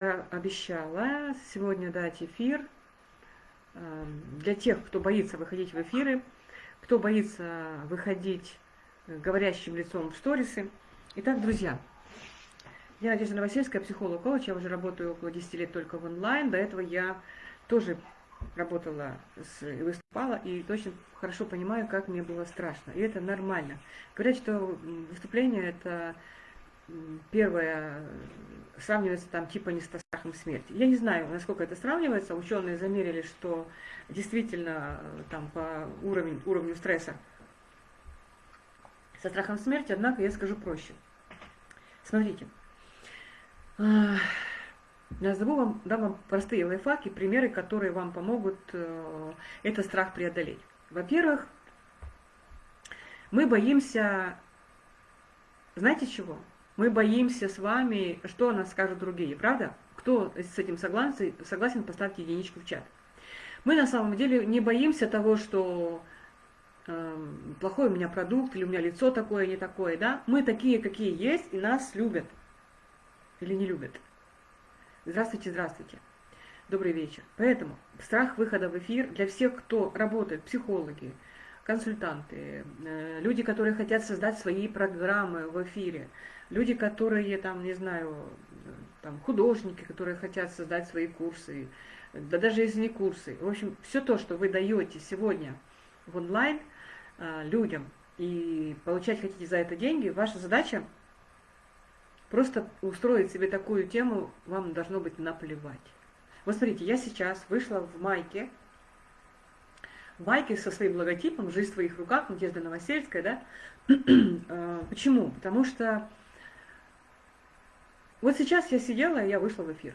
обещала сегодня дать эфир эм, для тех, кто боится выходить в эфиры, кто боится выходить говорящим лицом в сторисы. Итак, друзья, я Надежда Новосельская, психолог-коуч, я уже работаю около 10 лет только в онлайн. До этого я тоже работала и выступала, и очень хорошо понимаю, как мне было страшно. И это нормально. Говорят, что выступление это первое сравнивается там типа не с страхом смерти. Я не знаю, насколько это сравнивается. Ученые замерили, что действительно там по уровню, уровню стресса со страхом смерти, однако я скажу проще. Смотрите, назову вам, дам вам простые лайфхаки, примеры, которые вам помогут э, этот страх преодолеть. Во-первых, мы боимся, знаете чего? Мы боимся с вами, что о нас скажут другие, правда? Кто с этим согласен, согласен поставьте единичку в чат. Мы на самом деле не боимся того, что э, плохой у меня продукт, или у меня лицо такое, не такое, да? Мы такие, какие есть, и нас любят. Или не любят. Здравствуйте, здравствуйте. Добрый вечер. Поэтому страх выхода в эфир для всех, кто работает, психологи, консультанты, э, люди, которые хотят создать свои программы в эфире, люди, которые, там, не знаю, там, художники, которые хотят создать свои курсы, да даже если не курсы. В общем, все то, что вы даете сегодня в онлайн а, людям и получать хотите за это деньги, ваша задача просто устроить себе такую тему, вам должно быть наплевать. Вот смотрите, я сейчас вышла в майке, в майке со своим логотипом «Жизнь в твоих руках», Надежда Новосельская, да? А, почему? Потому что вот сейчас я сидела, и я вышла в эфир.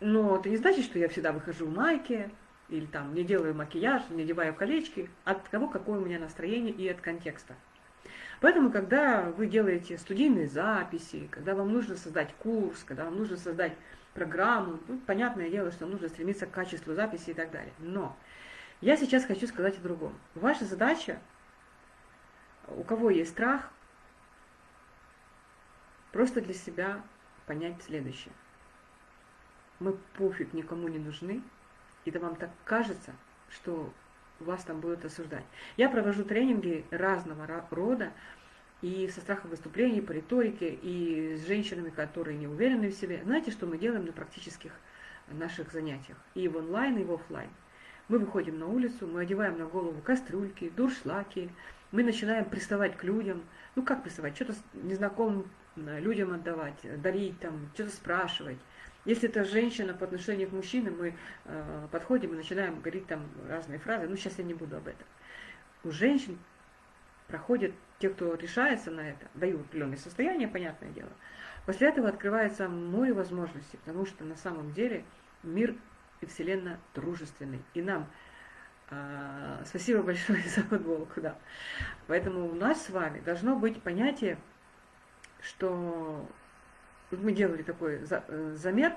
Но это не значит, что я всегда выхожу в майке, или там не делаю макияж, не одеваю колечки, от того, какое у меня настроение и от контекста. Поэтому, когда вы делаете студийные записи, когда вам нужно создать курс, когда вам нужно создать программу, ну, понятное дело, что нужно стремиться к качеству записи и так далее. Но я сейчас хочу сказать о другом. Ваша задача, у кого есть страх, Просто для себя понять следующее. Мы пофиг никому не нужны, и да вам так кажется, что вас там будут осуждать. Я провожу тренинги разного рода, и со страхом выступлений, по риторике, и с женщинами, которые не уверены в себе. Знаете, что мы делаем на практических наших занятиях? И в онлайн, и в офлайн. Мы выходим на улицу, мы одеваем на голову кастрюльки, дуршлаки, мы начинаем приставать к людям. Ну как приставать? Что-то незнакомым людям отдавать, дарить, там, что-то спрашивать. Если это женщина по отношению к мужчине, мы э, подходим и начинаем говорить там разные фразы. Ну, сейчас я не буду об этом. У женщин проходят, те, кто решается на это, дают определенное состояние, понятное дело. После этого открывается море возможностей, потому что на самом деле мир и Вселенная дружественный. И нам э, спасибо большое за футболку, да. Поэтому у нас с вами должно быть понятие что мы делали такой э, замер,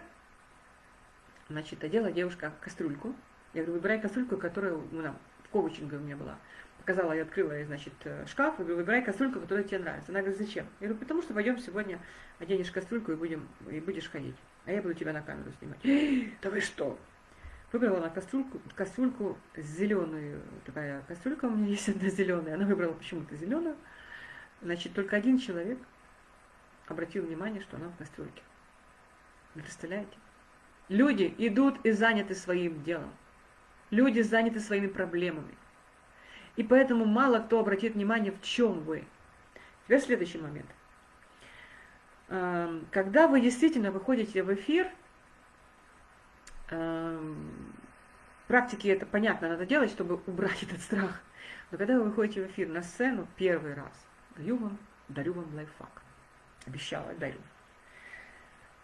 значит, одела девушка кастрюльку. Я говорю, выбирай кастрюльку, которая ну, там, в коучинге у меня была. Показала, я открыла, значит, э, шкаф, и говорю, выбирай кастрюльку, которая тебе нравится. Она говорит, зачем? Я говорю, потому что пойдем сегодня оденешь кастрюльку и, будем, и будешь ходить. А я буду тебя на камеру снимать. Да вы что? Выбрала она кастрюльку, кастрюльку зеленую, такая кастрюлька у меня есть одна зеленая, она выбрала почему-то зеленую. Значит, только один человек обратил внимание, что она в кастрюльке. Вы представляете? Люди идут и заняты своим делом. Люди заняты своими проблемами. И поэтому мало кто обратит внимание, в чем вы. Теперь следующий момент. Эм, когда вы действительно выходите в эфир, эм, практики это понятно, надо делать, чтобы убрать этот страх. Но когда вы выходите в эфир на сцену первый раз, даю вам, дарю вам лайфхак обещала, дарю.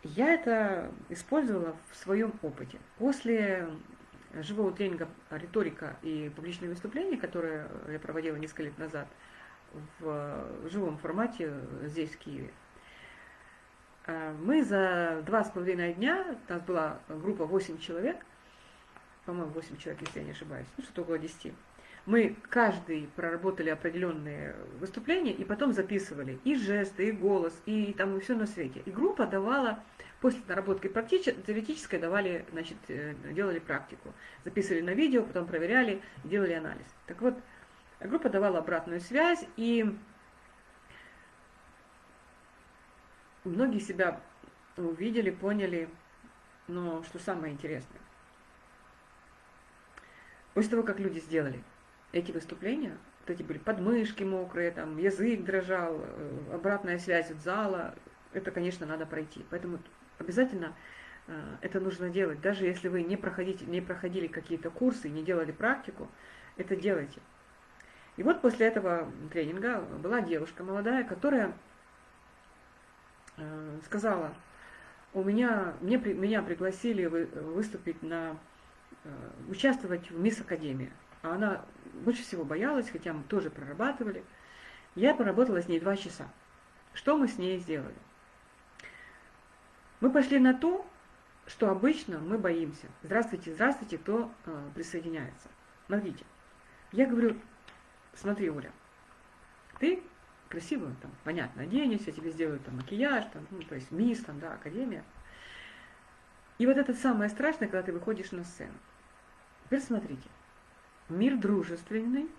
Я это использовала в своем опыте. После живого тренинга риторика и публичные выступления, которые я проводила несколько лет назад в живом формате здесь, в Киеве, э, мы за два с половиной дня, у нас была группа 8 человек, по-моему, 8 человек, если я не ошибаюсь, ну что-то около 10, Мы каждый проработали определенные выступления и потом записывали и жесты, и голос, и там и все на свете. И группа давала, после наработки теоретической давали, значит, э, делали практику. Записывали на видео, потом проверяли, делали анализ. Так вот, группа давала обратную связь, и многие себя увидели, поняли, но что самое интересное. После того, как люди сделали эти выступления, вот эти были подмышки мокрые, там язык дрожал, э, обратная связь от зала, это, конечно, надо пройти. Поэтому обязательно э, это нужно делать. Даже если вы не, проходите, не проходили какие-то курсы, не делали практику, это делайте. И вот после этого тренинга была девушка молодая, которая э, сказала, у меня, мне, меня пригласили выступить на, участвовать в Мисс Академии. А она больше всего боялась, хотя мы тоже прорабатывали. Я поработала с ней два часа. Что мы с ней сделали? Мы пошли на то, что обычно мы боимся. Здравствуйте, здравствуйте, кто э, присоединяется. Смотрите, я говорю, смотри, Оля, ты красиво, там, понятно, оденешься, тебе сделают там макияж, там, ну, то есть мисс, там, да, академия. И вот это самое страшное, когда ты выходишь на сцену. Теперь смотрите, Мир дружественный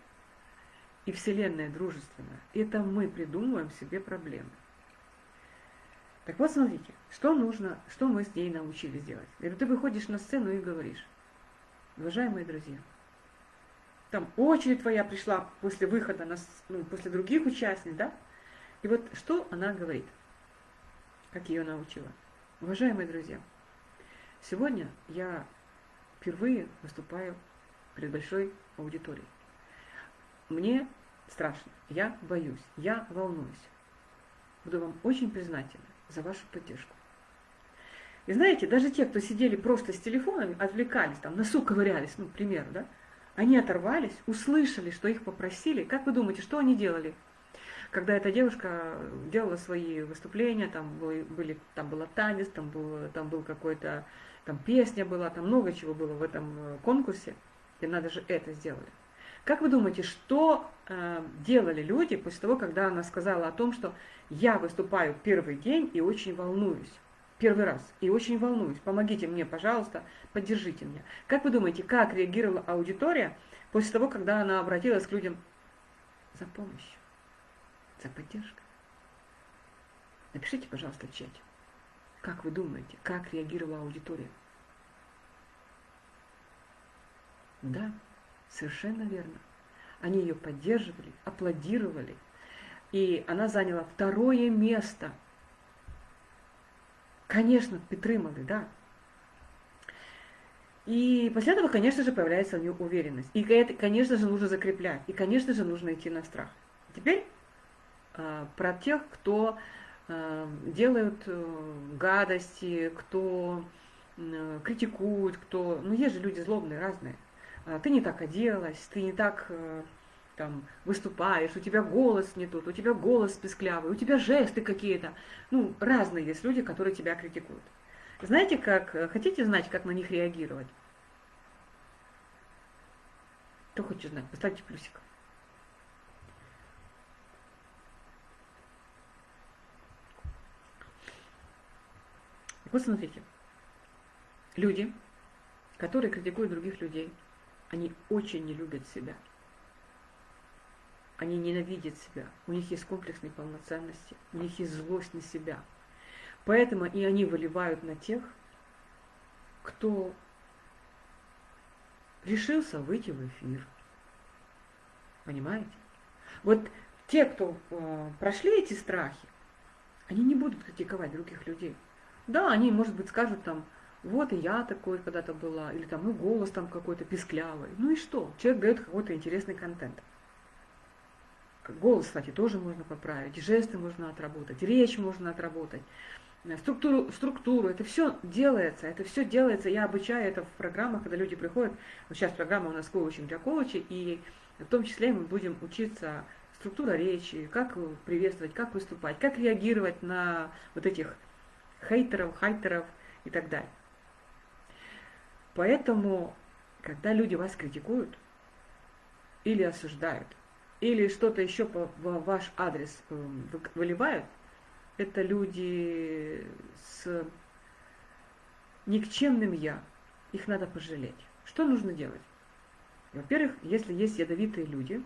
и Вселенная дружественная. Это мы придумываем себе проблемы. Так вот, смотрите, что нужно, что мы с ней научились делать. Я говорю, ты выходишь на сцену и говоришь, уважаемые друзья, там очередь твоя пришла после выхода, на, ну, после других участников, да? И вот что она говорит, как ее научила. Уважаемые друзья, сегодня я впервые выступаю перед большой аудиторией. Мне страшно, я боюсь, я волнуюсь. Буду вам очень признательна за вашу поддержку. И знаете, даже те, кто сидели просто с телефонами, отвлекались, там, носу ковырялись, ну, к примеру, да, они оторвались, услышали, что их попросили. Как вы думаете, что они делали? Когда эта девушка делала свои выступления, там, были, были, там была танец, там был, там был какой-то, там песня была, там много чего было в этом э, конкурсе – и надо же это сделали. Как вы думаете, что э, делали люди после того, когда она сказала о том, что я выступаю первый день и очень волнуюсь? Первый раз. И очень волнуюсь. Помогите мне, пожалуйста, поддержите меня. Как вы думаете, как реагировала аудитория после того, когда она обратилась к людям за помощью, за поддержкой? Напишите, пожалуйста, в чате. Как вы думаете, как реагировала аудитория? Да, совершенно верно. Они ее поддерживали, аплодировали. И она заняла второе место. Конечно, підтримали, да. И после этого, конечно же, появляется у нее уверенность. И это, конечно же, нужно закреплять. И, конечно же, нужно идти на страх. Теперь э, про тех, кто э, делают э, гадости, кто э, критикует, кто... Ну, есть же люди злобные, разные. А, ты не так оделась, ты не так э, там выступаешь, у тебя голос не тот, у тебя голос песклявый, у тебя жесты какие-то. Ну, разные есть люди, которые тебя критикуют. Знаете, как, э, хотите знать, как на них реагировать? Кто хочет знать? Поставьте плюсик. Вот смотрите. Люди, которые критикуют других людей, они очень не любят себя. Они ненавидят себя. У них есть комплекс неполноценности. У них есть злость на себя. Поэтому и они выливают на тех, кто решился выйти в эфир. Понимаете? Вот те, кто э, прошли эти страхи, они не будут критиковать других людей. Да, они, может быть, скажут там, вот и я такой когда-то была, или там, ну, голос там какой-то писклявый. Ну и что? Человек дает какой-то интересный контент. Голос, кстати, тоже можно поправить, жесты можно отработать, речь можно отработать, э, структуру, структуру, это все делается, это все делается, я обучаю это в программах, когда люди приходят, вот сейчас программа у нас коучинг для коучей, и в том числе мы будем учиться структура речи, как приветствовать, как выступать, как реагировать на вот этих хейтеров, хайтеров и так далее. Поэтому, когда люди вас критикуют, или осуждают, или что-то еще в ваш адрес э, выливают, это люди с никчемным «я». Их надо пожалеть. Что нужно делать? Во-первых, если есть ядовитые люди,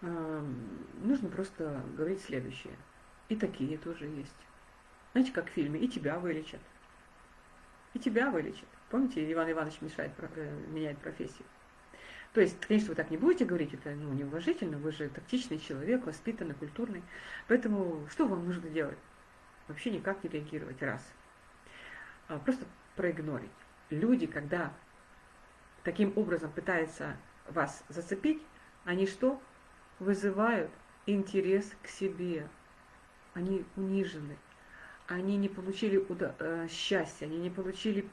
нужно просто говорить следующее. И такие тоже есть. Знаете, как в фильме, и тебя вылечат. И тебя вылечат. Помните, Иван Иванович мешает, э, меняет профессию. То есть, конечно, вы так не будете говорить, это ну, неуважительно, вы же тактичный человек, воспитанный, культурный. Поэтому что вам нужно делать? Вообще никак не реагировать, раз. А просто проигнорить. Люди, когда таким образом пытаются вас зацепить, они что? Вызывают интерес к себе. Они унижены. Они не получили э, счастья, они не получили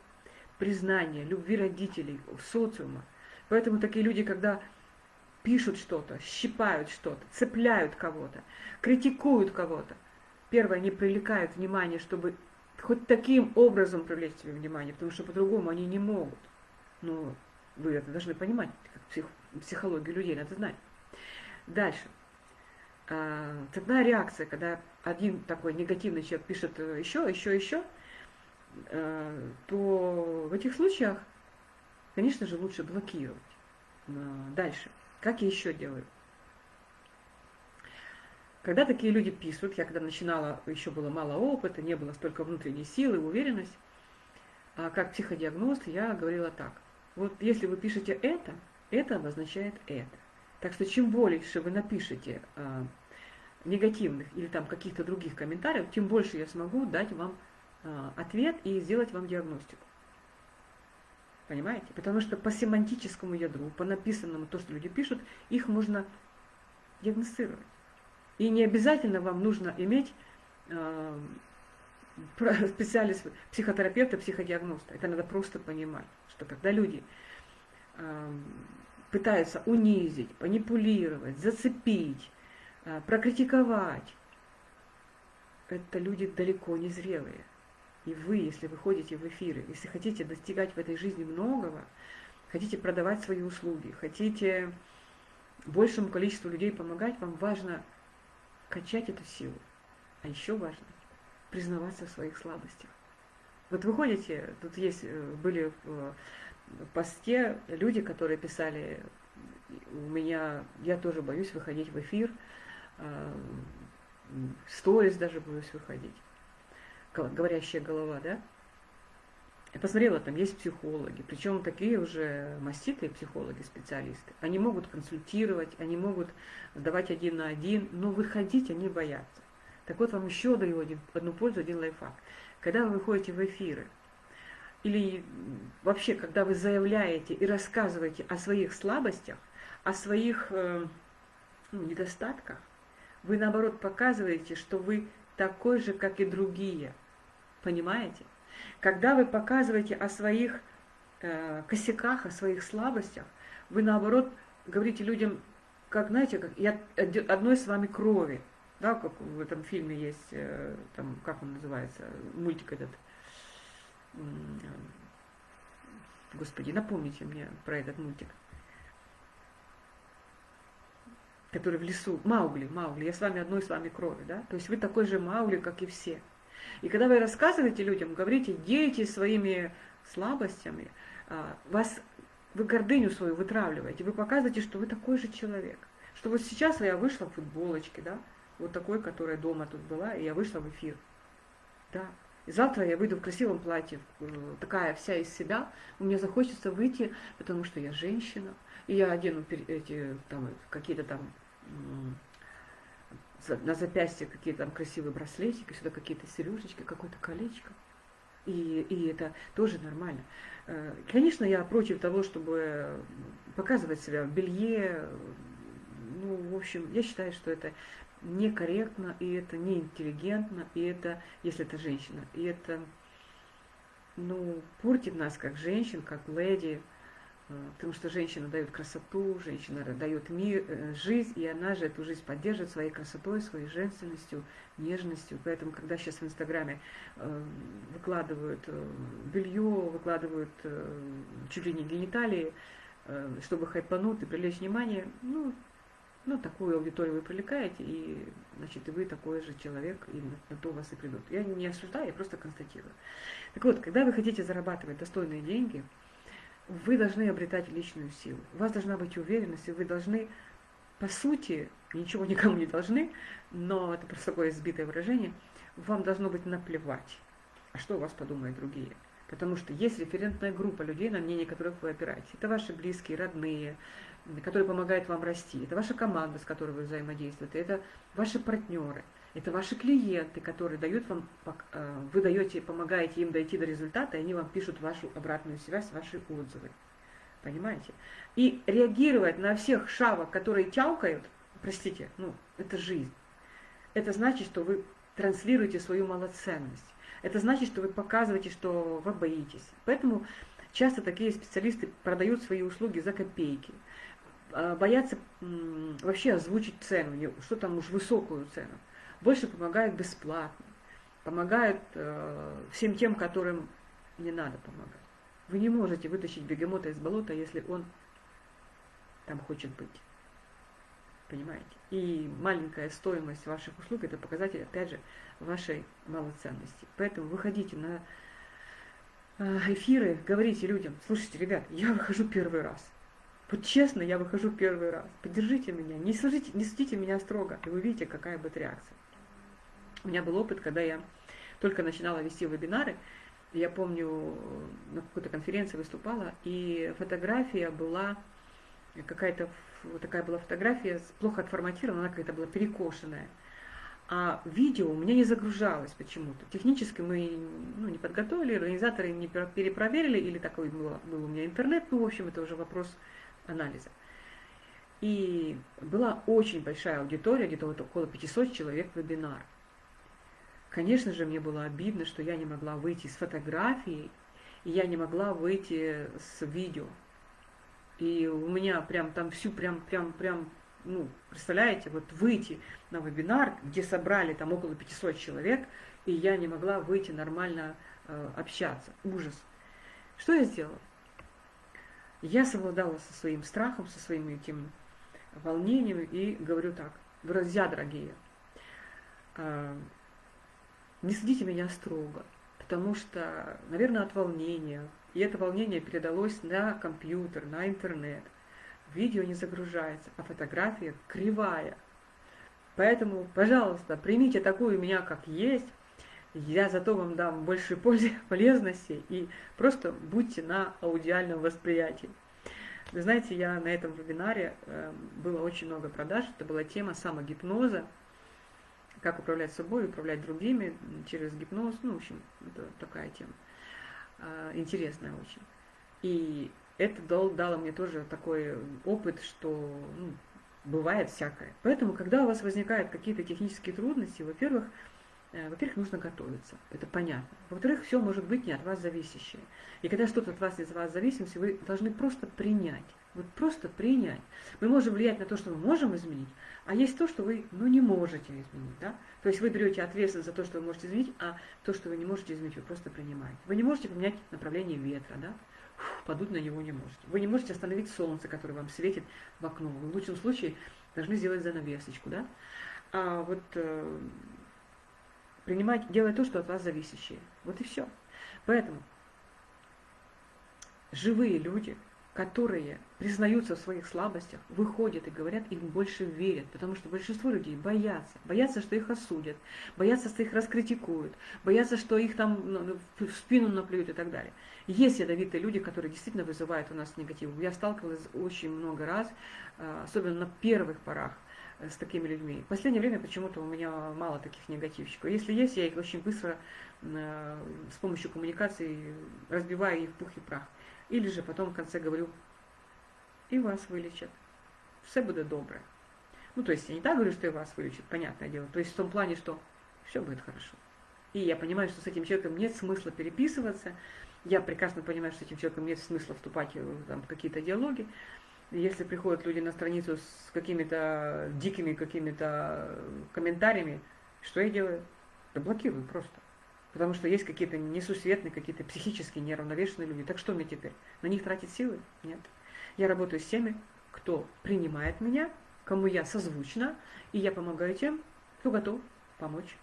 признания, любви родителей, социума. Поэтому такие люди, когда пишут что-то, щипают что-то, цепляют кого-то, критикуют кого-то, первое, они привлекают внимание, чтобы хоть таким образом привлечь себе внимание, потому что по-другому они не могут. Но вы это должны понимать, как псих, психологию людей надо знать. Дальше. Цепная реакция, когда один такой негативный человек пишет еще, еще, еще, а, то в этих случаях Конечно же, лучше блокировать. Дальше. Как я еще делаю? Когда такие люди пишут, я когда начинала, еще было мало опыта, не было столько внутренней силы, уверенность, а как психодиагност я говорила так. Вот если вы пишете это, это обозначает это. Так что чем больше вы напишете негативных или там каких-то других комментариев, тем больше я смогу дать вам а, ответ и сделать вам диагностику. Понимаете? Потому что по семантическому ядру, по написанному, то, что люди пишут, их можно диагностировать. И не обязательно вам нужно иметь э, специалист, психотерапевта, психодиагноста. Это надо просто понимать, что когда люди э, пытаются унизить, манипулировать, зацепить, прокритиковать, это люди далеко не зрелые. И вы, если вы ходите в эфиры, если хотите достигать в этой жизни многого, хотите продавать свои услуги, хотите большему количеству людей помогать, вам важно качать эту силу. А еще важно признаваться в своих слабостях. Вот вы ходите, тут есть, э, были в посте люди, которые писали, у меня, я тоже боюсь выходить в эфир, э, сторис даже боюсь выходить говорящая голова, да? Я посмотрела, там есть психологи, причем такие уже маститые психологи, специалисты. Они могут консультировать, они могут сдавать один на один, но выходить они боятся. Так вот, вам еще даю один, одну пользу, один лайфхак. Когда вы выходите в эфиры, или вообще, когда вы заявляете и рассказываете о своих слабостях, о своих э, ну, недостатках, вы наоборот показываете, что вы такой же, как и другие. Понимаете? Когда вы показываете о своих э, косяках, о своих слабостях, вы наоборот говорите людям, как, знаете, как я одной с вами крови. Да, как в этом фильме есть, э, там, как он называется, мультик этот. Господи, напомните мне про этот мультик. Который в лесу. Маугли, Маугли. Я с вами одной с вами крови, да? То есть вы такой же Маугли, как и все. И когда вы рассказываете людям, говорите, делитесь своими слабостями, а, вас, вы гордыню свою вытравливаете, вы показываете, что вы такой же человек. Что вот сейчас я вышла в футболочке, да, вот такой, которая дома тут была, и я вышла в эфир. Да. И завтра я выйду в красивом платье, э, такая вся из себя, мне захочется выйти, потому что я женщина, и я одену эти там какие-то там на запястье какие-то там красивые браслетики, сюда какие-то сережечки, какое-то колечко. И, и это тоже нормально. Э, конечно, я против того, чтобы показывать себя в белье. Ну, в общем, я считаю, что это некорректно, и это неинтеллигентно, и это, если это женщина, и это, ну, портит нас как женщин, как леди, потому что женщина дает красоту, женщина дает мир, э, жизнь, и она же эту жизнь поддерживает своей красотой, своей женственностью, нежностью. Поэтому, когда сейчас в Инстаграме э, выкладывают белье, выкладывают чуть ли не гениталии, э, чтобы хайпануть и привлечь внимание, ну, ну, такую аудиторию вы привлекаете, и, значит, и вы такой же человек, и на, на то вас и придут. Я не осуждаю, я просто констатирую. Так вот, когда вы хотите зарабатывать достойные деньги, вы должны обретать личную силу. У вас должна быть уверенность, и вы должны, по сути, ничего никому не должны, но это просто такое избитое выражение, вам должно быть наплевать, а что у вас подумают другие. Потому что есть референтная группа людей, на мнение которых вы опираетесь. Это ваши близкие, родные, которые помогают вам расти. Это ваша команда, с которой вы взаимодействуете. Это ваши партнеры. Это ваши клиенты, которые дают вам, э, вы даете, помогаете им дойти до результата, и они вам пишут вашу обратную связь, ваши отзывы. Понимаете? И реагировать на всех шавок, которые тялкают, простите, ну, это жизнь. Это значит, что вы транслируете свою малоценность. Это значит, что вы показываете, что вы боитесь. Поэтому часто такие специалисты продают свои услуги за копейки. А, боятся вообще озвучить цену, что там уж высокую цену. Больше помогают бесплатно. Помогают э, всем тем, которым не надо помогать. Вы не можете вытащить бегемота из болота, если он там хочет быть. Понимаете? И маленькая стоимость ваших услуг – это показатель, опять же, вашей малоценности. Поэтому выходите на э, эфиры, говорите людям, слушайте, ребят, я выхожу первый раз. Вот честно, я выхожу первый раз. Поддержите меня, не, служите, не судите меня строго, и вы видите, какая будет реакция. У меня был опыт, когда я только начинала вести вебинары, я помню, на какой-то конференции выступала, и фотография была какая-то вот такая была фотография, плохо отформатирована, она какая-то была перекошенная. А видео у меня не загружалось почему-то. Технически мы ну, не подготовили, организаторы не перепроверили, или такой был, был у меня интернет, ну, в общем, это уже вопрос анализа. И была очень большая аудитория, где-то вот около 500 человек вебинар. Конечно же, мне было обидно, что я не могла выйти с фотографией, и я не могла выйти с видео. И у меня прям там всю прям, прям, прям, ну, представляете, вот выйти на вебинар, где собрали там около 500 человек, и я не могла выйти нормально э, общаться. Ужас. Что я сделала? Я совладала со своим страхом, со своим этим волнением и говорю так, друзья дорогие, э, не судите меня строго, потому что, наверное, от волнения, и это волнение передалось на компьютер, на интернет. Видео не загружается, а фотография кривая. Поэтому, пожалуйста, примите такую меня, как есть. Я зато вам дам больше пользы, полезности и просто будьте на аудиальном восприятии. Вы знаете, я на этом вебинаре, э, было очень много продаж, это была тема самогипноза, как управлять собой, управлять другими через гипноз, ну, в общем, это такая тема. А, интересная очень. И это дал, дало мне тоже такой опыт, что ну, бывает всякое. Поэтому, когда у вас возникают какие-то технические трудности, во-первых, во-первых, нужно готовиться, это понятно. Во-вторых, все может быть не от вас зависящее. И когда что-то от вас из вас зависит, вы должны просто принять. Вот просто принять. Мы можем влиять на то, что мы можем изменить, а есть то, что вы ну, не можете изменить. Да? То есть вы берете ответственность за то, что вы можете изменить, а то, что вы не можете изменить, вы просто принимаете. Вы не можете поменять направление ветра, да? Фух, подуть на него не можете. Вы не можете остановить солнце, которое вам светит в окно. Вы в лучшем случае должны сделать занавесочку. Да? А вот принимать, делать то, что от вас зависящее. Вот и все. Поэтому живые люди – которые признаются в своих слабостях, выходят и говорят, им больше верят, потому что большинство людей боятся, боятся, что их осудят, боятся, что их раскритикуют, боятся, что их там ну, ну, в спину наплюют и так далее. Есть ядовитые люди, которые действительно вызывают у нас негатив. Я сталкивалась очень много раз, а, особенно на первых порах, с такими людьми. В последнее время почему-то у меня мало таких негативщиков. Если есть, я их очень быстро э, с помощью коммуникации разбиваю их в пух и прах. Или же потом в конце говорю, и вас вылечат. Все будет добре. Ну, то есть я не так говорю, что и вас вылечат, понятное дело. То есть в том плане, что все будет хорошо. И я понимаю, что с этим человеком нет смысла переписываться. Я прекрасно понимаю, что с этим человеком нет смысла вступать в там, какие-то диалоги. Если приходят люди на страницу с какими-то дикими какими-то комментариями, что я делаю? Да блокирую просто. Потому что есть какие-то несусветные, какие-то психически неравновешенные люди. Так что мне теперь? На них тратить силы? Нет. Я работаю с теми, кто принимает меня, кому я созвучна, и я помогаю тем, кто готов помочь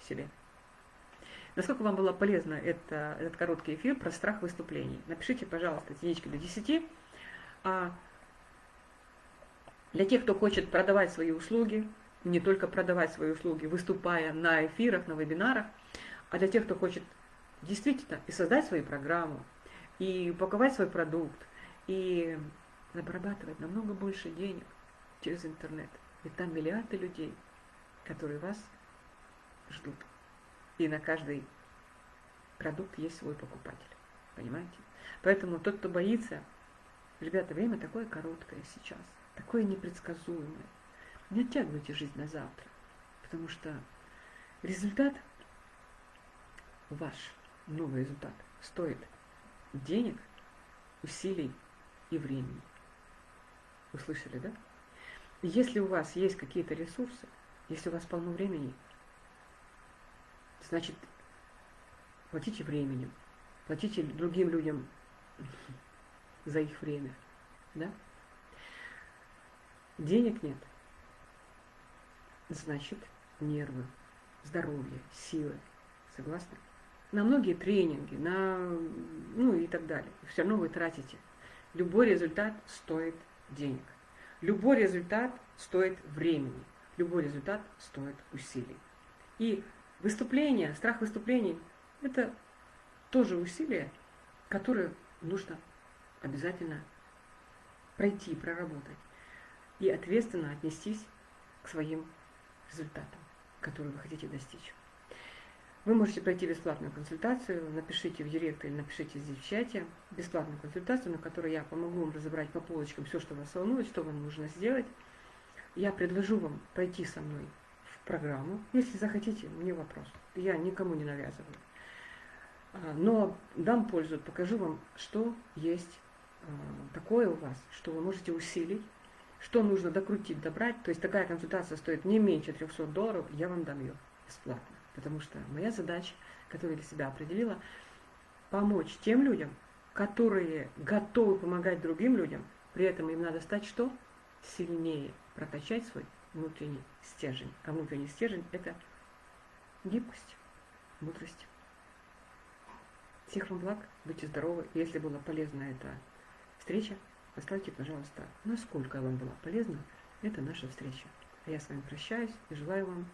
себе. Насколько вам было полезно это, этот короткий эфир про страх выступлений? Напишите, пожалуйста, единички до 10. А для тех, кто хочет продавать свои услуги, не только продавать свои услуги, выступая на эфирах, на вебинарах, а для тех, кто хочет действительно и создать свою программу, и упаковать свой продукт, и зарабатывать намного больше денег через интернет. Ведь там миллиарды людей, которые вас ждут. И на каждый продукт есть свой покупатель. Понимаете? Поэтому тот, кто боится, ребята, время такое короткое сейчас, такое непредсказуемое. Не оттягивайте жизнь на завтра, потому что результат ваш, новый результат, стоит денег, усилий и времени. Услышали, да? Если у вас есть какие-то ресурсы, если у вас полно времени, значит, платите временем, платите другим людям за их время, да? Денег нет, значит, нервы, здоровье, силы, согласны? На многие тренинги, на, ну и так далее. Все равно вы тратите. Любой результат стоит денег. Любой результат стоит времени. Любой результат стоит усилий. И выступление, страх выступлений – это тоже усилие, которое нужно обязательно пройти, проработать и ответственно отнестись к своим результатам, которые вы хотите достичь. Вы можете пройти бесплатную консультацию, напишите в директ или напишите здесь в чате бесплатную консультацию, на которой я помогу вам разобрать по полочкам все, что вас волнует, что вам нужно сделать. Я предложу вам пройти со мной в программу, если захотите, мне вопрос. Я никому не навязываю. А, но дам пользу, покажу вам, что есть а, такое у вас, что вы можете усилить, что нужно докрутить, добрать. То есть такая консультация стоит не меньше 300 долларов, я вам дам ее бесплатно. Потому что моя задача, которую я для себя определила, помочь тем людям, которые готовы помогать другим людям, при этом им надо стать что? Сильнее, прокачать свой внутренний стержень. А внутренний стержень – это гибкость, мудрость. Всех вам благ, будьте здоровы. Если была полезна эта встреча, поставьте, пожалуйста, насколько вам была полезна эта наша встреча. А я с вами прощаюсь и желаю вам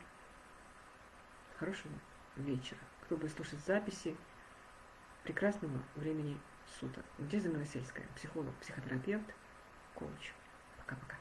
хорошего вечера. Кто будет слушать записи, прекрасного времени суток. Где Новосельская? Психолог, психотерапевт, коуч. Пока-пока.